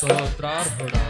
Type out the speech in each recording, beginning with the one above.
Sotra Arvura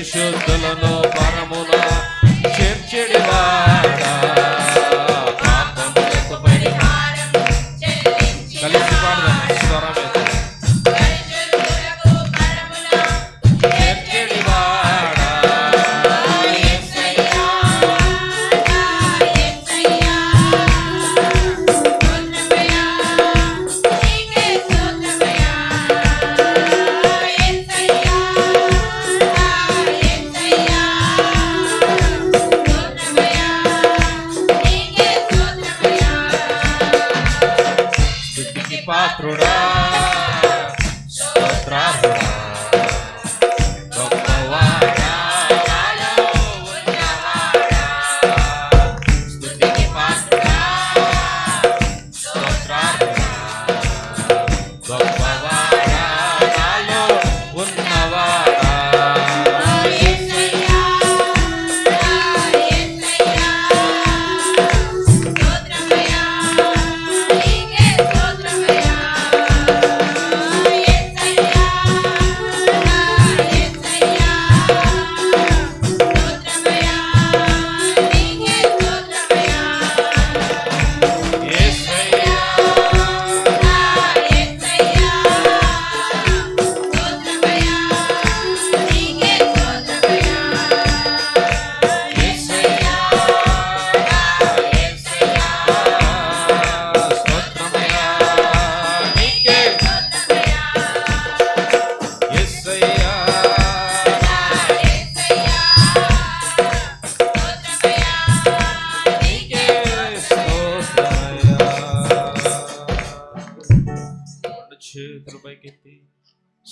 పరిశుద్ధులను పరము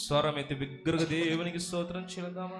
స్వరం ఎత్తి బిగ్గరగా దేవునికి స్తోత్రం చెల్దామా